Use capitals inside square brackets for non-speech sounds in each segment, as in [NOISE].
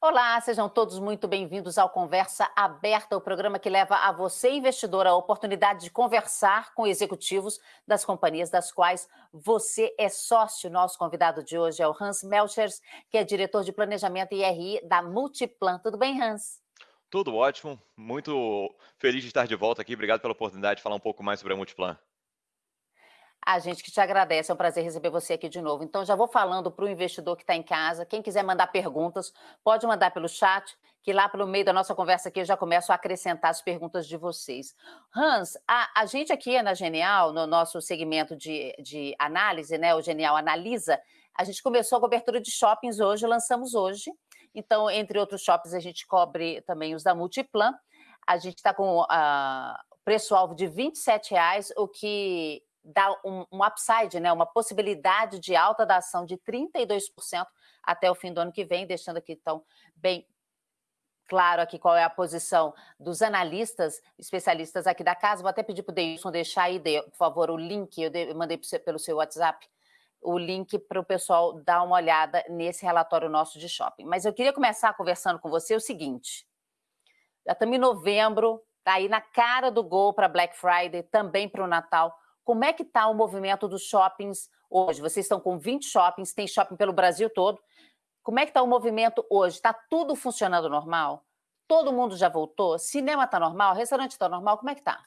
Olá, sejam todos muito bem-vindos ao Conversa Aberta, o programa que leva a você, investidor, a oportunidade de conversar com executivos das companhias das quais você é sócio. Nosso convidado de hoje é o Hans Melchers, que é diretor de planejamento e RI da Multiplan. Tudo bem, Hans? Tudo ótimo, muito feliz de estar de volta aqui. Obrigado pela oportunidade de falar um pouco mais sobre a Multiplan. A gente que te agradece, é um prazer receber você aqui de novo. Então, já vou falando para o investidor que está em casa, quem quiser mandar perguntas, pode mandar pelo chat, que lá pelo meio da nossa conversa aqui eu já começo a acrescentar as perguntas de vocês. Hans, a, a gente aqui na Genial, no nosso segmento de, de análise, né, o Genial Analisa, a gente começou a cobertura de shoppings hoje, lançamos hoje. Então, entre outros shoppings, a gente cobre também os da Multiplan. A gente está com uh, preço-alvo de R$ 27,00, o que dá um, um upside, né, uma possibilidade de alta da ação de 32% até o fim do ano que vem, deixando aqui então bem claro aqui qual é a posição dos analistas, especialistas aqui da casa. Vou até pedir para o Deilson deixar aí, por favor, o link, eu mandei pelo seu WhatsApp, o link para o pessoal dar uma olhada nesse relatório nosso de shopping. Mas eu queria começar conversando com você o seguinte, já estamos em novembro, está aí na cara do gol para Black Friday, também para o Natal. Como é que está o movimento dos shoppings hoje? Vocês estão com 20 shoppings, tem shopping pelo Brasil todo. Como é que está o movimento hoje? Está tudo funcionando normal? Todo mundo já voltou? Cinema está normal? Restaurante está normal? Como é que está?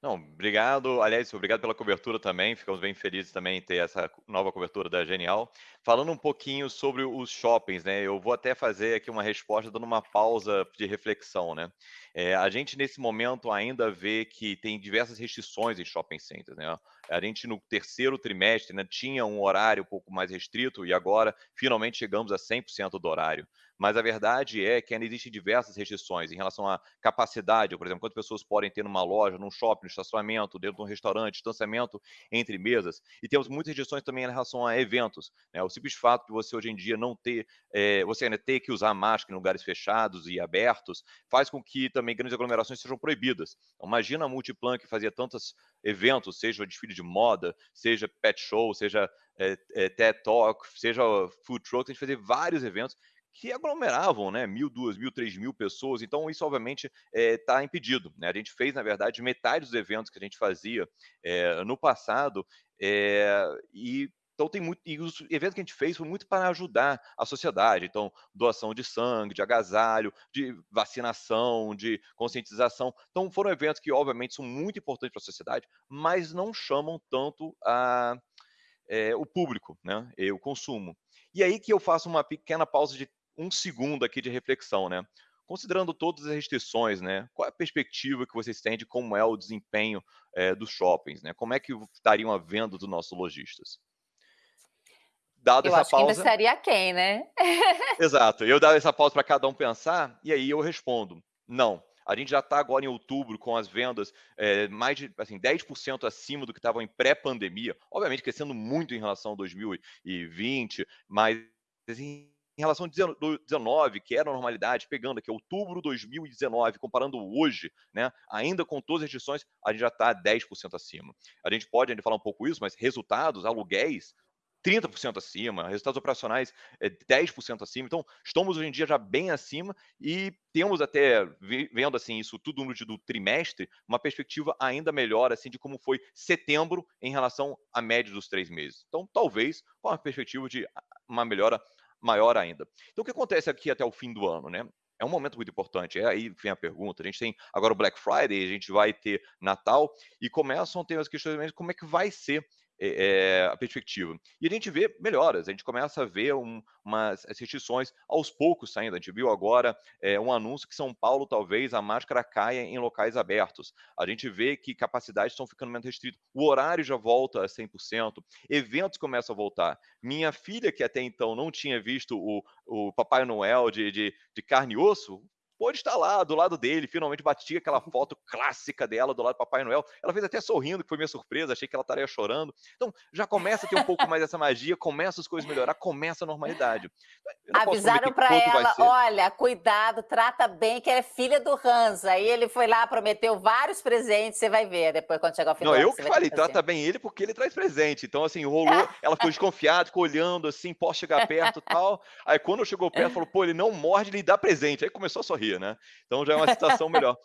Não, obrigado. Aliás, obrigado pela cobertura também. Ficamos bem felizes também em ter essa nova cobertura da Genial. Falando um pouquinho sobre os shoppings, né? Eu vou até fazer aqui uma resposta dando uma pausa de reflexão, né? É, a gente nesse momento ainda vê que tem diversas restrições em shopping centers, né? A gente no terceiro trimestre né, tinha um horário um pouco mais restrito e agora finalmente chegamos a 100% do horário mas a verdade é que ainda existem diversas restrições em relação à capacidade, por exemplo, quantas pessoas podem ter numa loja, num shopping, no estacionamento, dentro de um restaurante, distanciamento entre mesas, e temos muitas restrições também em relação a eventos. Né? O simples fato de você hoje em dia não ter, é, você ainda ter que usar máscara em lugares fechados e abertos, faz com que também grandes aglomerações sejam proibidas. Então, imagina a Multiplan que fazia tantos eventos, seja desfile de moda, seja pet show, seja é, é, TED Talk, seja food truck, a gente fazia vários eventos que aglomeravam, né, mil, duas mil, três mil pessoas. Então isso obviamente está eh, é, impedido. Né? A gente fez na verdade metade dos eventos que a gente fazia é, no passado é, e então tem muito, e os eventos que a gente fez foi muito para ajudar a sociedade. Então, doação de sangue, de agasalho, de vacinação, de conscientização. Então, foram eventos que, obviamente, são muito importantes para a sociedade, mas não chamam tanto a, é, o público, né? E o consumo. E aí que eu faço uma pequena pausa de um segundo aqui de reflexão, né? Considerando todas as restrições, né? Qual é a perspectiva que vocês têm de como é o desempenho é, dos shoppings, né? Como é que estariam a venda dos nossos lojistas? Dado eu essa acho pausa, que seria quem, né? [LAUGHS] Exato. Eu dava essa pausa para cada um pensar e aí eu respondo: não. A gente já está agora em outubro com as vendas é, mais de assim, 10% acima do que estavam em pré-pandemia. Obviamente crescendo muito em relação a 2020, mas assim, em relação ao 19, que era a normalidade, pegando aqui outubro de 2019, comparando hoje, né, ainda com todas as restrições, a gente já está 10% acima. A gente pode ainda falar um pouco isso, mas resultados, aluguéis, 30% acima, resultados operacionais é, 10% acima. Então, estamos hoje em dia já bem acima e temos até, vendo assim isso tudo no do trimestre, uma perspectiva ainda melhor assim de como foi setembro em relação à média dos três meses. Então, talvez com uma perspectiva de uma melhora maior ainda. Então, o que acontece aqui até o fim do ano, né? É um momento muito importante. É aí vem a pergunta. A gente tem agora o Black Friday, a gente vai ter Natal e começam a ter as questões como é que vai ser é, a perspectiva. E a gente vê melhoras, a gente começa a ver um, umas restrições aos poucos saindo. A gente viu agora é, um anúncio que São Paulo talvez a máscara caia em locais abertos. A gente vê que capacidades estão ficando menos restritas. O horário já volta a 100%, eventos começam a voltar. Minha filha, que até então não tinha visto o, o Papai Noel de, de, de carne e osso, pôde estar lá do lado dele, finalmente bati aquela foto clássica dela do lado do Papai Noel. Ela fez até sorrindo, que foi minha surpresa, achei que ela estaria chorando. Então, já começa a ter um pouco mais dessa magia, começa as coisas a melhorar, começa a normalidade. Avisaram para ela, olha, cuidado, trata bem, que ela é filha do Hans. Aí ele foi lá, prometeu vários presentes, você vai ver depois quando chegar ao final. Não, eu que falei, trata bem ele porque ele traz presente. Então, assim, rolou, [LAUGHS] ela ficou desconfiada, ficou olhando, assim, posso chegar perto e tal. Aí quando chegou perto, falou, pô, ele não morde, ele dá presente. Aí começou a sorrir, né? Então já é uma situação melhor.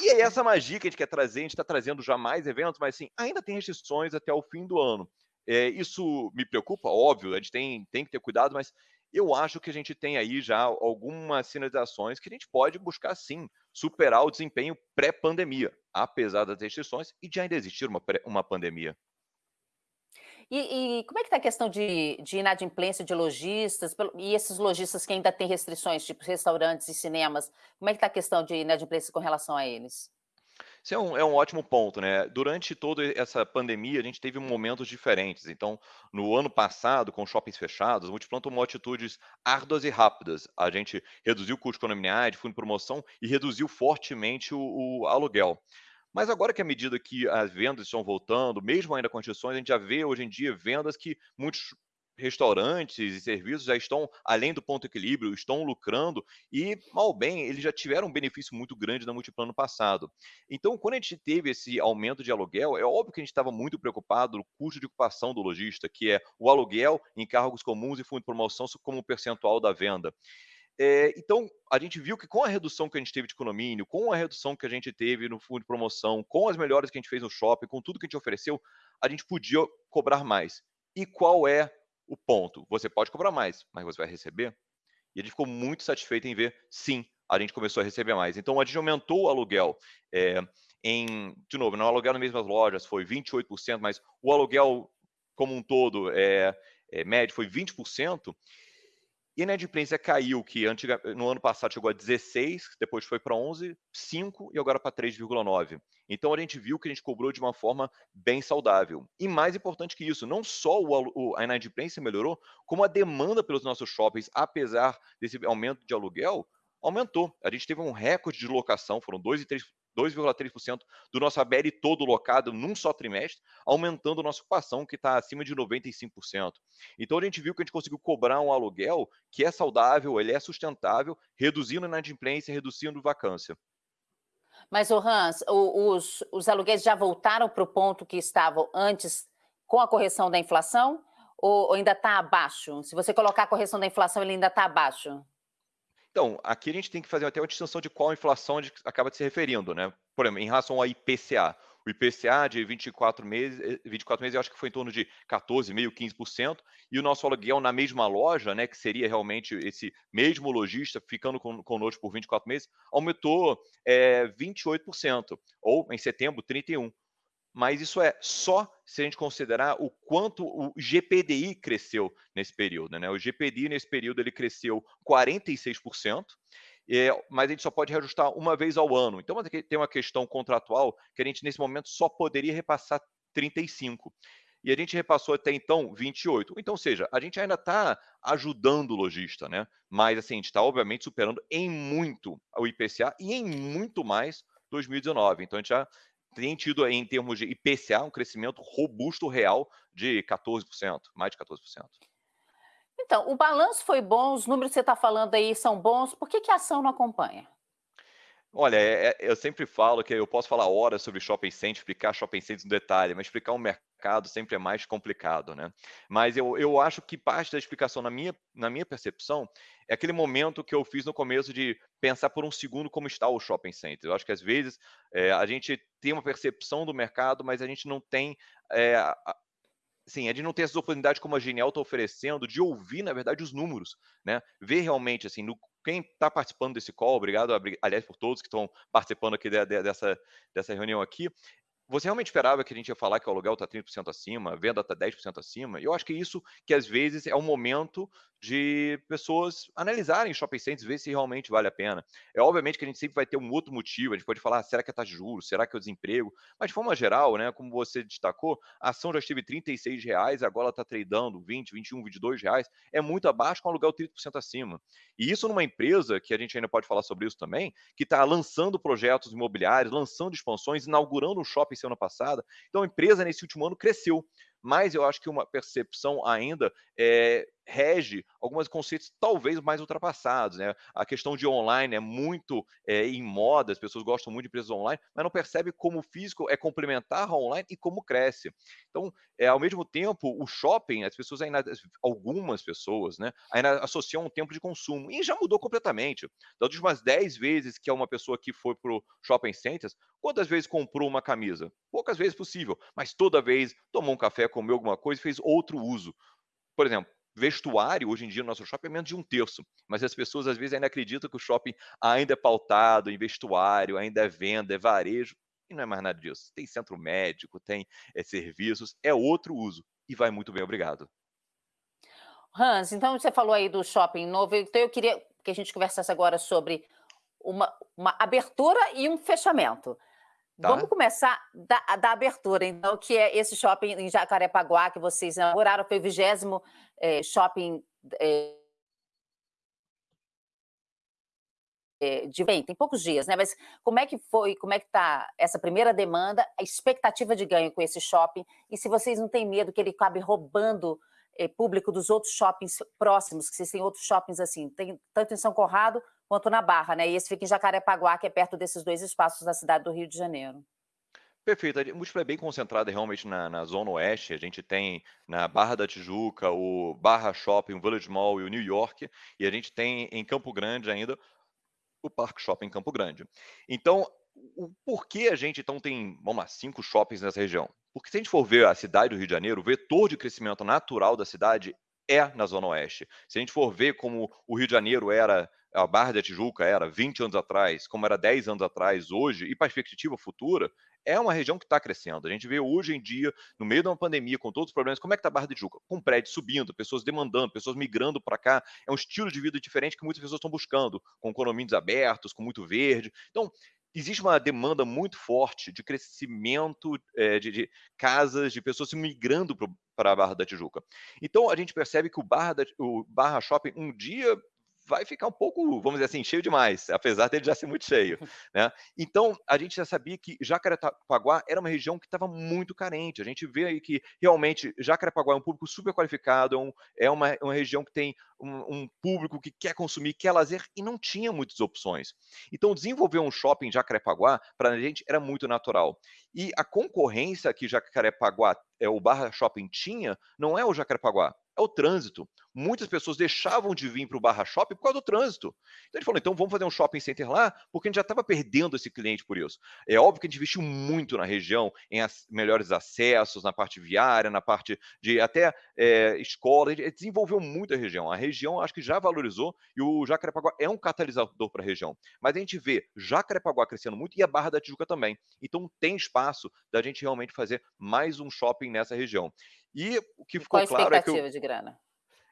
E aí, essa magia que a gente quer trazer, a gente está trazendo já mais eventos, mas assim, ainda tem restrições até o fim do ano. É, isso me preocupa, óbvio, a gente tem, tem que ter cuidado, mas eu acho que a gente tem aí já algumas sinalizações que a gente pode buscar sim superar o desempenho pré-pandemia, apesar das restrições e de ainda existir uma, uma pandemia. E, e como é que está a questão de, de inadimplência de lojistas, e esses lojistas que ainda têm restrições, tipo restaurantes e cinemas, como é que está a questão de inadimplência com relação a eles? Isso é um, é um ótimo ponto, né? Durante toda essa pandemia, a gente teve momentos diferentes. Então, no ano passado, com shoppings fechados, o Multiplan tomou atitudes árduas e rápidas. A gente reduziu o custo de fundo de promoção e reduziu fortemente o, o aluguel. Mas agora que à medida que as vendas estão voltando, mesmo ainda com condições, a gente já vê hoje em dia vendas que muitos restaurantes e serviços já estão além do ponto equilíbrio, estão lucrando e, mal bem, eles já tiveram um benefício muito grande na Multiplano passado. Então, quando a gente teve esse aumento de aluguel, é óbvio que a gente estava muito preocupado no custo de ocupação do lojista, que é o aluguel, encargos comuns e fundo de promoção como percentual da venda. É, então, a gente viu que com a redução que a gente teve de condomínio, com a redução que a gente teve no fundo de promoção, com as melhores que a gente fez no shopping, com tudo que a gente ofereceu, a gente podia cobrar mais. E qual é o ponto? Você pode cobrar mais, mas você vai receber? E a gente ficou muito satisfeito em ver, sim, a gente começou a receber mais. Então, a gente aumentou o aluguel. É, em, de novo, não aluguel nas mesmas lojas foi 28%, mas o aluguel como um todo, é, é médio, foi 20%. E a inadimplência caiu, que antiga, no ano passado chegou a 16, depois foi para 11, 5 e agora para 3,9. Então a gente viu que a gente cobrou de uma forma bem saudável. E mais importante que isso, não só o, a inadimplência melhorou, como a demanda pelos nossos shoppings, apesar desse aumento de aluguel, aumentou. A gente teve um recorde de locação, foram 2,3% do nosso ABL todo locado num só trimestre, aumentando a nossa ocupação, que está acima de 95%. Então a gente viu que a gente conseguiu cobrar um aluguel que é saudável, ele é sustentável, reduzindo a inadimplência, reduzindo vacância. Mas, o Hans, os, os aluguéis já voltaram para o ponto que estavam antes com a correção da inflação? Ou, ou ainda está abaixo? Se você colocar a correção da inflação, ele ainda está abaixo? Então, aqui a gente tem que fazer até uma distinção de qual inflação a gente acaba se referindo, né? Por exemplo, em relação ao IPCA. O IPCA de 24 meses, 24 meses eu acho que foi em torno de 14,5%, 15%, e o nosso aluguel na mesma loja, né, que seria realmente esse mesmo lojista ficando conosco por 24 meses, aumentou é, 28%, ou em setembro, 31% mas isso é só se a gente considerar o quanto o GPDI cresceu nesse período. Né? O GPDI nesse período ele cresceu 46%, é, mas a gente só pode reajustar uma vez ao ano. Então tem uma questão contratual que a gente nesse momento só poderia repassar 35. E a gente repassou até então 28. Então, seja, a gente ainda está ajudando o lojista, né? Mas assim, a gente está obviamente superando em muito o IPCA e em muito mais 2019. Então a gente já tem tido, em termos de IPCA, um crescimento robusto real de 14%, mais de 14%. Então, o balanço foi bom, os números que você está falando aí são bons, por que, que a ação não acompanha? Olha, é, é, eu sempre falo que eu posso falar horas sobre shopping center, explicar shopping centers no detalhe, mas explicar um mercado sempre é mais complicado, né? Mas eu, eu acho que parte da explicação, na minha, na minha percepção, é aquele momento que eu fiz no começo de pensar por um segundo como está o shopping center. Eu acho que às vezes é, a gente tem uma percepção do mercado, mas a gente não tem é, Sim, a gente não tem essas oportunidades como a Genial está oferecendo de ouvir, na verdade, os números, né? Ver realmente, assim, no, quem está participando desse call, obrigado, aliás, por todos que estão participando aqui de, de, dessa, dessa reunião aqui, você realmente esperava que a gente ia falar que o aluguel está 30% acima, a venda está 10% acima? Eu acho que isso que às vezes é o momento de pessoas analisarem shopping centers, ver se realmente vale a pena. É obviamente que a gente sempre vai ter um outro motivo, a gente pode falar, ah, será que é taxa de juros, será que é o desemprego? Mas de forma geral, né, como você destacou, a ação já esteve R$ reais, agora está tradando 20, 21, 22 reais, é muito abaixo com aluguel 30% acima. E isso numa empresa, que a gente ainda pode falar sobre isso também, que está lançando projetos imobiliários, lançando expansões, inaugurando um shopping ano passado. Então a empresa nesse último ano cresceu mas eu acho que uma percepção ainda é, rege alguns conceitos talvez mais ultrapassados. Né? A questão de online é muito é, em moda, as pessoas gostam muito de empresas online, mas não percebe como o físico é complementar ao online e como cresce. Então, é, ao mesmo tempo, o shopping, as pessoas ainda, algumas pessoas, né, ainda associam um tempo de consumo, e já mudou completamente. Das últimas 10 vezes que uma pessoa que foi para o shopping centers, quantas vezes comprou uma camisa? Poucas vezes possível, mas toda vez tomou um café, comeu alguma coisa e fez outro uso. Por exemplo, vestuário, hoje em dia, no nosso shopping é menos de um terço. Mas as pessoas, às vezes, ainda acreditam que o shopping ainda é pautado em vestuário, ainda é venda, é varejo. E não é mais nada disso. Tem centro médico, tem é, serviços, é outro uso. E vai muito bem, obrigado. Hans, então você falou aí do shopping novo, então eu queria que a gente conversasse agora sobre uma, uma abertura e um fechamento. Tá. Vamos começar da, da, abertura, então, que é esse shopping em Jacarepaguá que vocês inauguraram, foi o vigésimo é, shopping é, de bem, tem poucos dias, né? Mas como é que foi, como é que está essa primeira demanda, a expectativa de ganho com esse shopping, e se vocês não têm medo que ele acabe roubando é, público dos outros shoppings próximos, que têm outros shoppings assim, tem tanto em São Conrado quanto na Barra, né? E esse fica em Jacarepaguá, que é perto desses dois espaços da cidade do Rio de Janeiro. Perfeito. A Múltipla é bem concentrada realmente na, na, Zona Oeste. A gente tem na Barra da Tijuca o Barra Shopping, o Village Mall e o New York. E a gente tem em Campo Grande ainda o Parque Shopping Campo Grande. Então, o porquê a gente então tem, vamos lá, cinco shoppings nessa região? Porque se a gente for ver a cidade do Rio de Janeiro, o vetor de crescimento natural da cidade é na Zona Oeste. Se a gente for ver como o Rio de Janeiro era a Barra da Tijuca era 20 anos atrás, como era 10 anos atrás hoje, e perspectiva futura, é uma região que está crescendo. A gente vê hoje em dia, no meio de uma pandemia, com todos os problemas, como é que está a Barra da Tijuca? Com prédios subindo, pessoas demandando, pessoas migrando para cá. É um estilo de vida diferente que muitas pessoas estão buscando, com condomínios abertos, com muito verde. Então, existe uma demanda muito forte de crescimento é, de, de, casas, de pessoas migrando para a Barra da Tijuca. Então, a gente percebe que o Barra, da, o Barra Shopping um dia vai ficar um pouco, vamos dizer assim, cheio demais, apesar dele já ser muito cheio. [LAUGHS] Né? Então, a gente já sabia que Jacarepaguá era uma região que estava muito carente. A gente vê aí que realmente Jacarepaguá é um público super qualificado, é, um, é uma, uma, região que tem um, um, público que quer consumir, quer lazer e não tinha muitas opções. Então, desenvolver um shopping em Jacarepaguá, para a gente, era muito natural. E a concorrência que Jacarepaguá, é, o Barra Shopping tinha, não é o Jacarepaguá, é o trânsito. Muitas pessoas deixavam de vir para o Barra Shopping por causa do trânsito. Então ele falou: então vamos fazer um shopping center lá, porque a gente já estava perdendo esse cliente por isso. É óbvio que a gente investiu muito na região, em melhores acessos, na parte viária, na parte de até é, escola. A gente desenvolveu muito a região. A região acho que já valorizou e o Jacarepaguá é um catalisador para a região. Mas a gente vê Jacarepaguá crescendo muito e a Barra da Tijuca também. Então tem espaço da gente realmente fazer mais um shopping nessa região. E o que ficou Qual claro é que. Eu... de grana?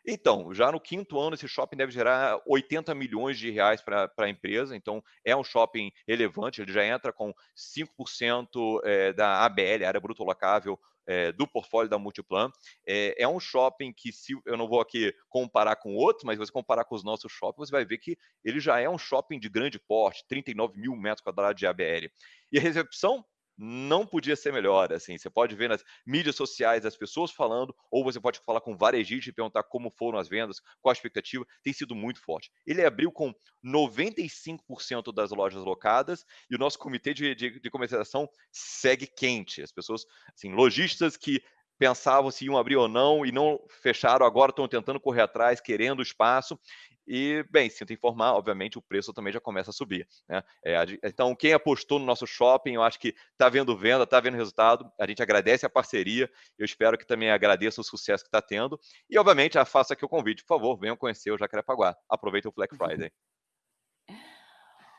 Então, já no quinto ano, esse shopping deve gerar 80 milhões de reais para a empresa. Então, é um shopping relevante, ele já entra com 5% é, da ABL, área bruto locável, é, do portfólio da Multiplan. É, é, um shopping que, se eu não vou aqui comparar com outros, mas se você comparar com os nossos shoppings, você vai ver que ele já é um shopping de grande porte, 39 mil metros quadrados de ABL. E a recepção não podia ser melhor, assim, você pode ver nas mídias sociais as pessoas falando, ou você pode falar com varejistas e perguntar como foram as vendas, qual a expectativa, tem sido muito forte. Ele abriu com 95% das lojas locadas e o nosso comitê de, de, de comercialização segue quente. As pessoas, assim, lojistas que pensavam se iam abrir ou não e não fecharam, agora estão tentando correr atrás, querendo espaço. E, bem, sinto informar, obviamente, o preço também já começa a subir. Né? É, então, quem apostou no nosso shopping, eu acho que está vendo venda, está vendo resultado. A gente agradece a parceria. Eu espero que também agradeça o sucesso que está tendo. E, obviamente, faça aqui o convite. Por favor, venham conhecer o Jacarepaguá. Aproveitem o Black Friday.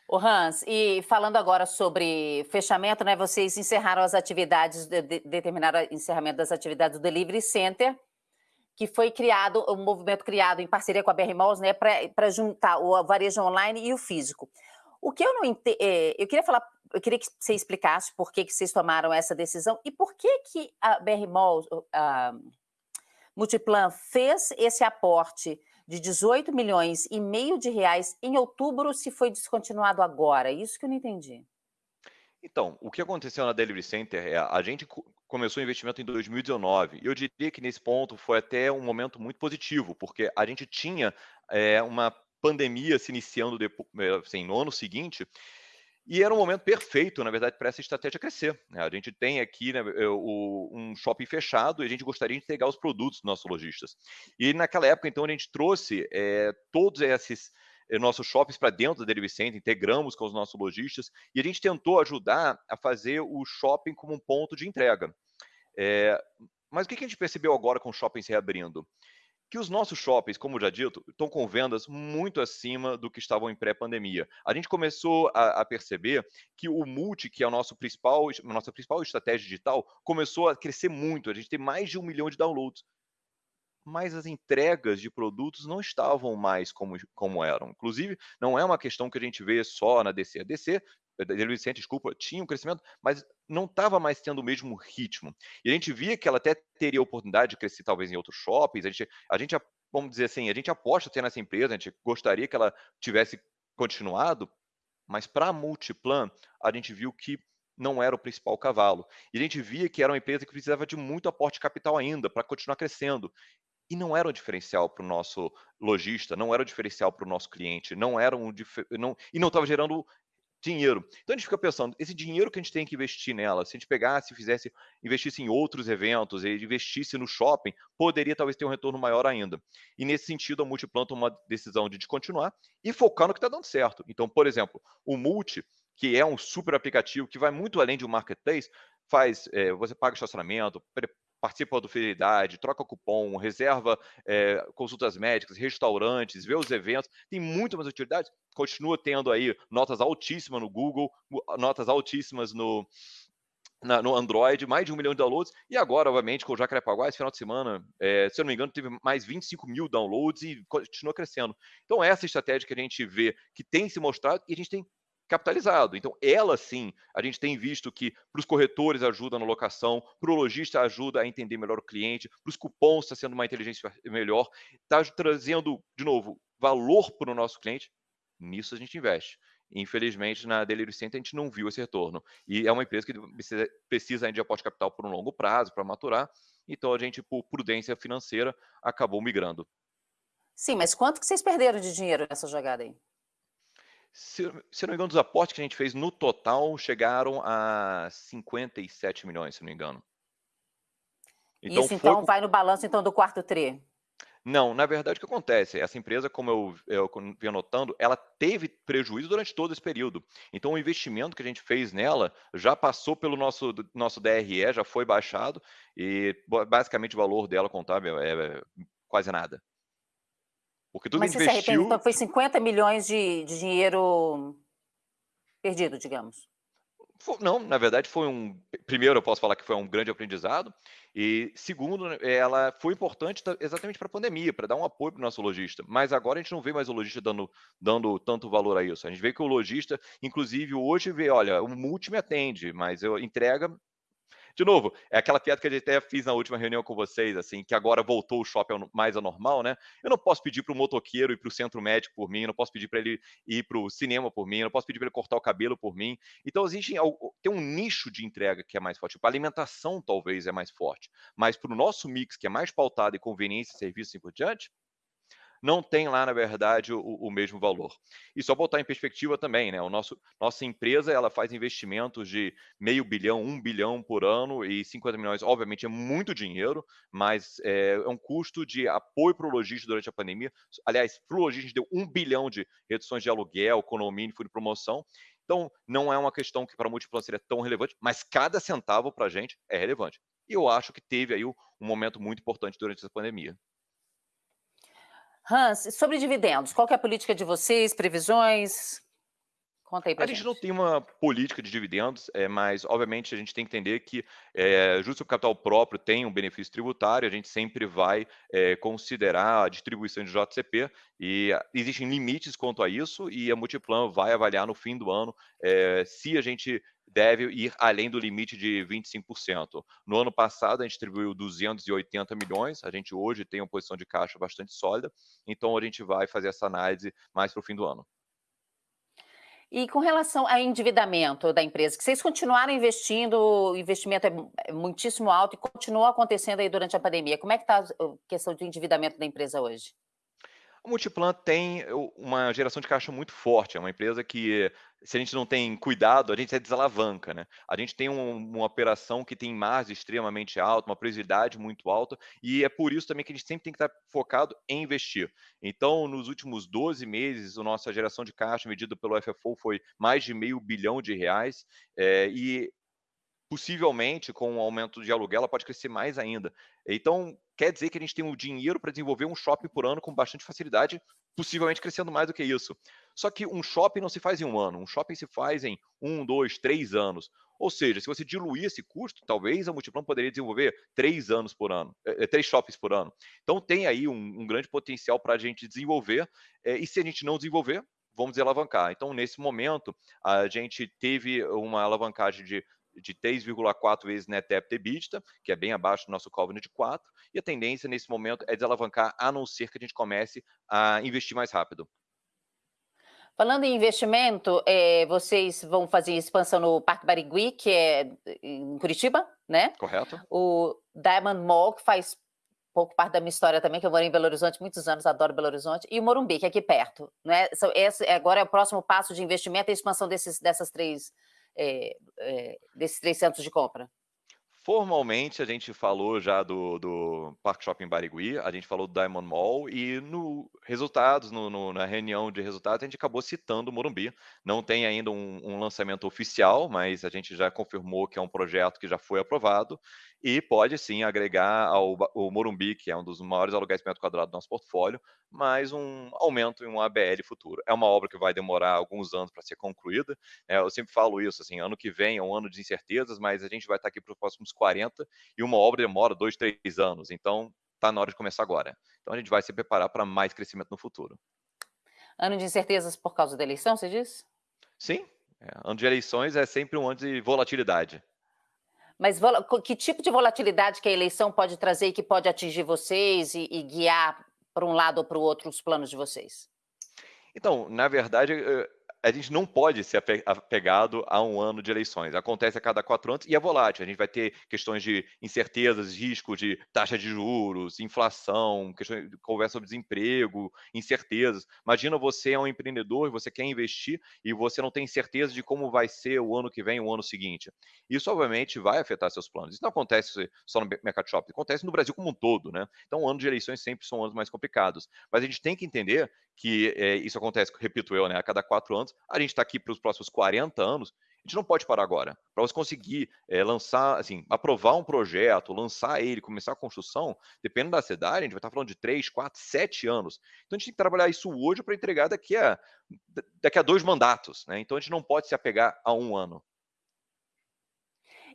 O Hans, e falando agora sobre fechamento, né, vocês encerraram as atividades, de, de, determinaram o encerramento das atividades do Delivery Center, que foi criado, um movimento criado em parceria com a BR Malls, né, para juntar o varejo online e o físico. O que eu não entendo, é, eu queria falar, eu queria que você explicasse por que, que vocês tomaram essa decisão e por que que a BR Malls, a Multiplan fez esse aporte de 18 milhões e meio de reais em outubro se foi descontinuado agora? Isso que eu não entendi. Então, o que aconteceu na Delivery Center é a gente começou o investimento em 2019 e eu diria que nesse ponto foi até um momento muito positivo, porque a gente tinha é, uma pandemia se iniciando depois, assim, no ano seguinte e era um momento perfeito, na verdade, para essa estratégia crescer. Né? A gente tem aqui né, um shopping fechado e a gente gostaria de entregar os produtos dos nossos lojistas. E naquela época, então, a gente trouxe é, todos esses eh, nossos shoppings para dentro da Delivery Center, integramos com os nossos lojistas e a gente tentou ajudar a fazer o shopping como um ponto de entrega. É, mas o que a gente percebeu agora com o shopping se reabrindo? que os nossos shoppings, como já dito, estão com vendas muito acima do que estavam em pré-pandemia. A gente começou a, a, perceber que o multi, que é a nosso principal, nossa principal estratégia digital, começou a crescer muito. A gente tem mais de um milhão de downloads. Mas as entregas de produtos não estavam mais como, como eram. Inclusive, não é uma questão que a gente vê só na DC. A DC Delivery Center, desculpa, tinha um crescimento, mas não estava mais tendo o mesmo ritmo. E a gente via que ela até teria oportunidade de crescer talvez em outros shoppings. A gente, a gente vamos dizer assim, a gente aposta ter nessa empresa, a gente gostaria que ela tivesse continuado, mas para a Multiplan, a gente viu que não era o principal cavalo. E a gente via que era uma empresa que precisava de muito aporte capital ainda para continuar crescendo. E não era um diferencial para o nosso lojista, não era um diferencial para o nosso cliente, não era um não, e não estava gerando dinheiro. Então a gente fica pensando, esse dinheiro que a gente tem que investir nela, se a gente pegasse, fizesse, investisse em outros eventos, investisse no shopping, poderia talvez ter um retorno maior ainda. E nesse sentido, a Multiplan tomou uma decisão de descontinuar e focar no que está dando certo. Então, por exemplo, o Multi, que é um super aplicativo que vai muito além de um marketplace, faz, é, você paga estacionamento, participa do Fidelidade, troca cupom, reserva é, consultas médicas, restaurantes, vê os eventos, tem muito mais utilidades, continua tendo aí notas altíssimas no Google, notas altíssimas no, na, no Android, mais de um milhão de downloads, e agora, obviamente, com o Jacarepaguá, esse final de semana, é, se eu não me engano, teve mais 25 mil downloads e continua crescendo. Então, essa estratégia que a gente vê que tem se mostrado e a gente tem capitalizado. Então, ela sim, a gente tem visto que para os corretores ajuda na locação, para o lojista ajuda a entender melhor o cliente, para os cupons está sendo uma inteligência melhor, está trazendo, de novo, valor para o nosso cliente. Nisso a gente investe. Infelizmente, na Delivery Center, a gente não viu esse retorno. E é uma empresa que precisa, precisa de aporte capital por um longo prazo, para maturar. Então, a gente, por prudência financeira, acabou migrando. Sim, mas quanto que vocês perderam de dinheiro nessa jogada aí? Se, se não me engano, dos aportes que a gente fez no total chegaram a 57 milhões, se não me engano. Então, Isso então foi... vai no balanço então do quarto tri? Não, na verdade o que acontece? Essa empresa, como eu, eu venho notando, ela teve prejuízo durante todo esse período. Então o investimento que a gente fez nela já passou pelo nosso, nosso DRE, já foi baixado e basicamente o valor dela contábil é, é quase nada. Porque tudo Mas você investiu... se arrepende, então foi 50 milhões de, de dinheiro perdido, digamos. Não, na verdade foi um. Primeiro, eu posso falar que foi um grande aprendizado. E segundo, ela foi importante exatamente para a pandemia, para dar um apoio para o nosso lojista. Mas agora a gente não vê mais o lojista dando, dando tanto valor a isso. A gente vê que o lojista, inclusive hoje, vê, olha, o multi me atende, mas eu entrega de novo, é aquela piada que a gente até fiz na última reunião com vocês, assim, que agora voltou o shopping mais ao normal, né? Eu não posso pedir para o motoqueiro ir para o centro médico por mim, não posso pedir para ele ir para o cinema por mim, não posso pedir para ele cortar o cabelo por mim. Então, existe tem um nicho de entrega que é mais forte. Tipo, a alimentação talvez é mais forte, mas para o nosso mix, que é mais pautado em conveniência, serviço e assim por diante, não tem lá, na verdade, o, o, mesmo valor. E só botar em perspectiva também, né? O nosso, nossa empresa ela faz investimentos de meio bilhão, um bilhão por ano e 50 milhões, obviamente, é muito dinheiro, mas é, é um custo de apoio para o lojista durante a pandemia. Aliás, para o lojista, deu um bilhão de reduções de aluguel, condomínio, fundo de promoção. Então, não é uma questão que para a Multiplan seria tão relevante, mas cada centavo para a gente é relevante. E eu acho que teve aí um momento muito importante durante essa pandemia. Hans, sobre dividendos, qual é a política de vocês, previsões? Conta aí A pra gente não gente. tem uma política de dividendos, eh, mas obviamente a gente tem que entender que, eh, justo o capital próprio tem um benefício tributário, a gente sempre vai, eh, considerar a distribuição de JCP e existem limites quanto a isso, e a Multiplan vai avaliar no fim do ano, eh, se a gente deve ir além do limite de 25%. No ano passado, a gente distribuiu 280 milhões, a gente hoje tem uma posição de caixa bastante sólida, então a gente vai fazer essa análise mais para o fim do ano. E com relação ao endividamento da empresa, que vocês continuaram investindo, o investimento é é muitíssimo alto e continuou acontecendo aí durante a pandemia, como é que tá a questão de endividamento da empresa hoje? A Multiplan tem uma geração de caixa muito forte, é uma empresa que, se a gente não tem cuidado, a gente até desalavanca, né. A gente tem um uma operação que tem margem extremamente alta, uma previsibilidade muito alta, e é por isso também que a gente sempre tem que estar focado em investir. Então, nos últimos 12 meses, a nossa geração de caixa medida pelo FFO foi mais de meio bilhão de reais, eh, e possivelmente, com o aumento de aluguel, ela pode crescer mais ainda. Então, quer dizer que a gente tem o dinheiro para desenvolver um shopping por ano com bastante facilidade, possivelmente crescendo mais do que isso. Só que um shopping não se faz em 1 ano, um shopping se faz em 1, 2, 3 anos. Ou seja, se você diluir esse custo, talvez a Multiplan poderia desenvolver 3 anos por ano, eh eh, 3 shoppings por ano. Então tem aí um um grande potencial pra gente desenvolver, eh, e se a gente não desenvolver, vamos desalavancar. Então, nesse momento, a gente teve uma alavancagem de de 3,4 vezes net debt EBITDA, que é bem abaixo do nosso covenant de 4, e a tendência nesse momento é desalavancar, a não ser que a gente comece a investir mais rápido. Falando em investimento, eh, vocês vão fazer expansão no Parque Barigüi, que é em Curitiba, né. Correto. O Diamond Mall, que faz pouco parte da minha história também, que eu morei em Belo Horizonte muitos anos, adoro Belo Horizonte, e o Morumbi, que é aqui perto, né. Esse agora é o próximo passo de investimento, a expansão desses dessas 3, eh eh, desses 3 centros de compra? Formalmente, a gente falou já do do Parque Shopping Barigüi, a gente falou do Diamond Mall e no resultados, no no na reunião de resultados, a gente acabou citando o Morumbi. Não tem ainda um um lançamento oficial, mas a gente já confirmou que é um projeto que já foi aprovado e pode sim agregar ao Morumbi, que é um dos maiores aluguéis por metro quadrado do nosso portfólio, mais um aumento em um ABL futuro. É uma obra que vai demorar alguns anos pra ser concluída, eh, eu sempre falo isso, assim, ano que vem é um ano de incertezas, mas a gente vai estar aqui para os próximos 40, e uma obra demora 2, 3 anos, então tá na hora de começar agora. Então a gente vai se preparar pra mais crescimento no futuro. Ano de incertezas por causa da eleição, você diz? Sim, eh, ano de eleições é sempre um ano de volatilidade. Mas que tipo de volatilidade que a eleição pode trazer e que pode atingir vocês e e guiar pra um lado ou para o outro os planos de vocês? Então, na verdade, eh, a gente não pode ser ape apegado a um ano de eleições, acontece a cada 4 anos e é volátil, a gente vai ter questões de incertezas, risco de taxa de juros, inflação, questões conversa sobre desemprego, incertezas. Imagina você é um empreendedor e você quer investir e você não tem certeza de como vai ser o ano que vem, o ano seguinte. Isso obviamente vai afetar seus planos, isso não acontece só no me mercado shopping, acontece no Brasil como um todo, né. Então, ano de eleições sempre são anos mais complicados, mas a gente tem que entender que, eh, isso acontece, repito eu, né, a cada 4 anos, a gente tá aqui para os próximos 40 anos, a gente não pode parar agora. Pra você conseguir, eh, lançar assim, aprovar um projeto, lançar ele, começar a construção, dependendo da cidade, a gente vai estar falando de 3, 4, 7 anos. Então a gente tem que trabalhar isso hoje pra entregar daqui a da daqui a 2 mandatos, né, então a gente não pode se apegar a 1 ano.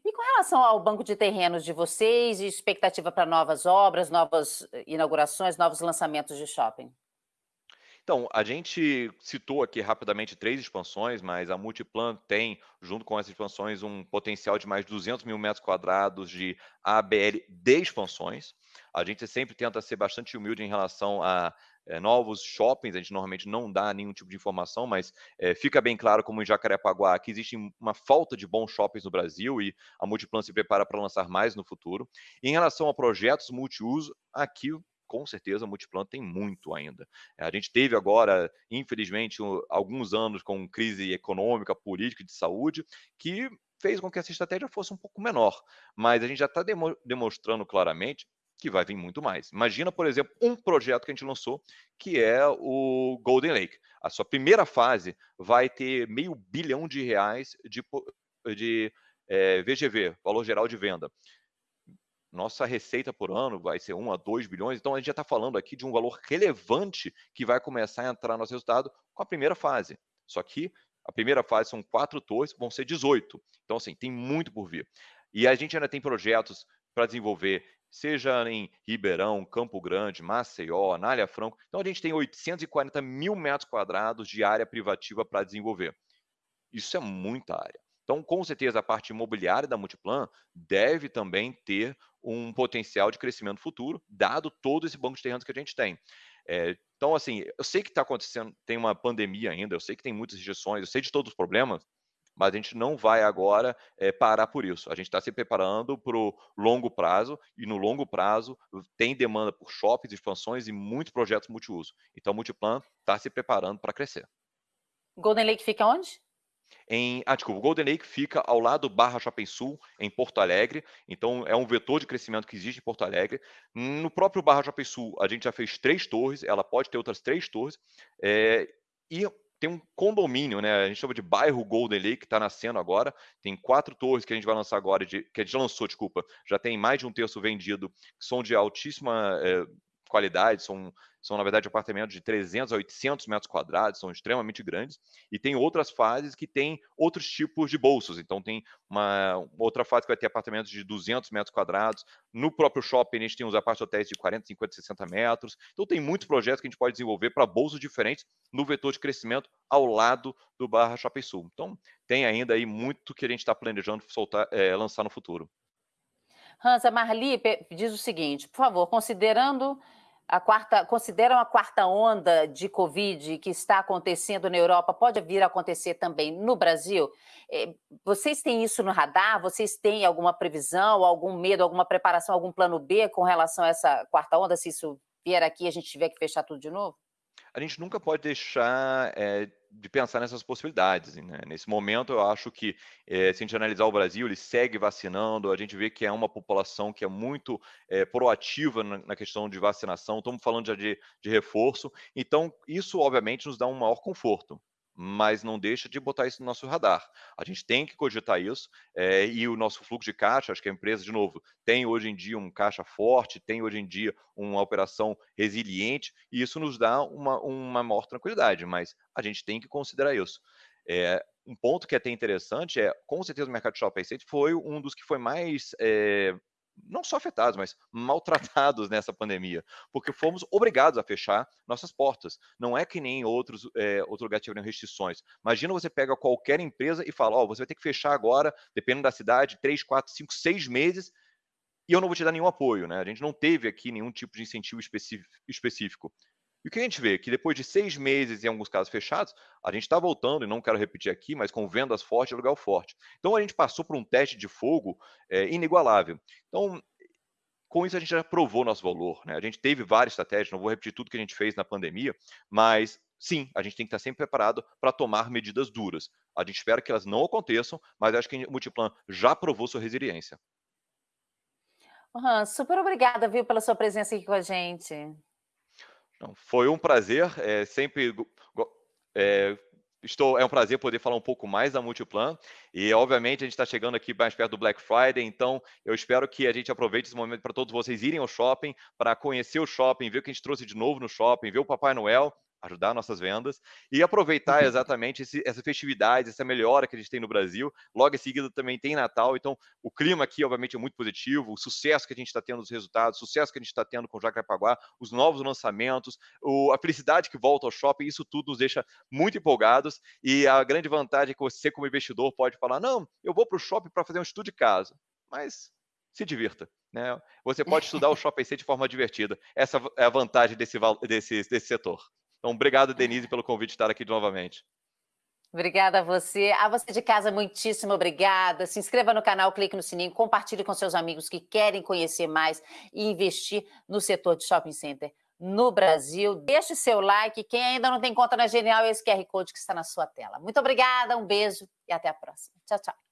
E com relação ao banco de terrenos de vocês e expectativa pra novas obras, novas inaugurações, novos lançamentos de shopping? Então, a gente citou aqui rapidamente 3 expansões, mas a Multiplan tem, junto com essas expansões, um potencial de mais 200.000 metros quadrados de ABL de expansões. A gente sempre tenta ser bastante humilde em relação a, eh, novos shoppings, a gente normalmente não dá nenhum tipo de informação, mas, eh, fica bem claro, como em Jacarepaguá, que existe uma falta de bons shoppings no Brasil e a Multiplan se prepara pra lançar mais no futuro. Em relação a projetos multiuso, aqui, com certeza, a Multiplan tem muito ainda. A gente teve agora, infelizmente, o alguns anos com crise econômica, política de saúde, que fez com que essa estratégia fosse um pouco menor, mas a gente já tá demo demonstrando claramente que vai vir muito mais. Imagina, por exemplo, um projeto que a gente lançou, que é o Golden Lake. A sua primeira fase vai ter meio bilhão de reais de de, eh, VGV, valor geral de venda. Nossa receita por ano vai ser 1 a 2 bilhões, então a gente já tá falando aqui de um valor relevante que vai começar a entrar no nosso resultado com a primeira fase. Só que A primeira fase são quatro torres, vão ser 18. Então, assim, tem muito por vir. E a gente ainda tem projetos para desenvolver, seja em Ribeirão, Campo Grande, Maceió, Anália Franco. Então, a gente tem 840 mil metros quadrados de área privativa para desenvolver. Isso é muita área. Então, com certeza, a parte imobiliária da Multiplan deve também ter um potencial de crescimento futuro, dado todo esse banco de terrenos que a gente tem. É, então, assim, eu sei que está acontecendo, tem uma pandemia ainda, eu sei que tem muitas rejeições, eu sei de todos os problemas, mas a gente não vai agora é, parar por isso. A gente está se preparando para o longo prazo, e no longo prazo tem demanda por shoppings, expansões e muitos projetos multiuso. Então, o Multiplan está se preparando para crescer. Golden Lake fica onde? Em, ah, desculpa, o Golden Lake fica ao lado do Barra Shopping Sul, em Porto Alegre. Então, é um vetor de crescimento que existe em Porto Alegre. No próprio Barra Shopping Sul, a gente já fez três torres, ela pode ter outras três torres. É, e tem um condomínio, né? A gente chama de bairro Golden Lake, que está nascendo agora. Tem quatro torres que a gente vai lançar agora, de, que a gente lançou, desculpa, já tem mais de um terço vendido, que são de altíssima é, qualidade, são, são na verdade apartamentos de 300 a 800 metros quadrados, são extremamente grandes, e tem outras fases que têm outros tipos de bolsos, então tem uma outra fase que vai ter apartamentos de 200 metros quadrados, no próprio shopping a gente tem os apartamentos hotéis de 40, 50, 60 metros, então tem muitos projetos que a gente pode desenvolver para bolsos diferentes no vetor de crescimento ao lado do Barra Shopping Sul. Então tem ainda aí muito que a gente está planejando soltar, é, lançar no futuro. Hansa Marli diz o seguinte, por favor, considerando a quarta, consideram a quarta onda de Covid que está acontecendo na Europa, pode vir a acontecer também no Brasil? Eh, vocês têm isso no radar? Vocês têm alguma previsão, algum medo, alguma preparação, algum plano B com relação a essa quarta onda, se isso vier aqui e a gente tiver que fechar tudo de novo? A gente nunca pode deixar é, de pensar nessas possibilidades. Né? Nesse momento, eu acho que, é, se a gente analisar o Brasil, ele segue vacinando, a gente vê que é uma população que é muito é, proativa na, na, questão de vacinação, estamos falando já de, de reforço, então isso, obviamente, nos dá um maior conforto mas não deixa de botar isso no nosso radar. A gente tem que cogitar isso, é, e o nosso fluxo de caixa, acho que a empresa, de novo, tem hoje em dia um caixa forte, tem hoje em dia uma operação resiliente, e isso nos dá uma, uma maior tranquilidade, mas a gente tem que considerar isso. É, um ponto que é até interessante é, com certeza, o mercado de shopping center foi um dos que foi mais é, não só afetados, mas maltratados [LAUGHS] nessa pandemia, porque fomos obrigados a fechar nossas portas. Não é que nem outros é, outro lugar tiveram restrições. Imagina você pega qualquer empresa e fala, ó, oh, você vai ter que fechar agora, dependendo da cidade, três, quatro, cinco, seis meses, e eu não vou te dar nenhum apoio, né? A gente não teve aqui nenhum tipo de incentivo específico. E o que a gente vê? Que depois de seis meses, em alguns casos fechados, a gente está voltando, e não quero repetir aqui, mas com vendas fortes, aluguel forte. Então a gente passou por um teste de fogo é, inigualável. Então, com isso a gente já provou nosso valor. Né? A gente teve várias estratégias, não vou repetir tudo que a gente fez na pandemia, mas sim, a gente tem que estar sempre preparado para tomar medidas duras. A gente espera que elas não aconteçam, mas acho que o Multiplan já provou sua resiliência. Uhum, super obrigada, viu, pela sua presença aqui com a gente. Não, foi um prazer, é, sempre é, estou, é um prazer poder falar um pouco mais da Multiplan e, obviamente, a gente está chegando aqui mais perto do Black Friday, então eu espero que a gente aproveite esse momento para todos vocês irem ao shopping, para conhecer o shopping, ver o que a gente trouxe de novo no shopping, ver o Papai Noel ajudar nossas vendas e aproveitar uhum. exatamente esse, essa festividade, essa melhora que a gente tem no Brasil. Logo em seguida também tem Natal, então o clima aqui, obviamente, é muito positivo, o sucesso que a gente está tendo nos resultados, o sucesso que a gente está tendo com o Jacarepaguá, os novos lançamentos, o, a felicidade que volta ao shopping, isso tudo nos deixa muito empolgados e a grande vantagem é que você, como investidor, pode falar: não, eu vou para o shopping para fazer um estudo de casa, mas se divirta. Né? Você pode estudar o [LAUGHS] shopping de forma divertida. Essa é a vantagem desse, desse, desse setor. Então, obrigado, Denise, pelo convite de estar aqui novamente. Obrigada a você. A você de casa, muitíssimo obrigada. Se inscreva no canal, clique no sininho, compartilhe com seus amigos que querem conhecer mais e investir no setor de shopping center no Brasil. Deixe seu like. Quem ainda não tem conta na Genial, esse QR Code que está na sua tela. Muito obrigada, um beijo e até a próxima. Tchau, tchau.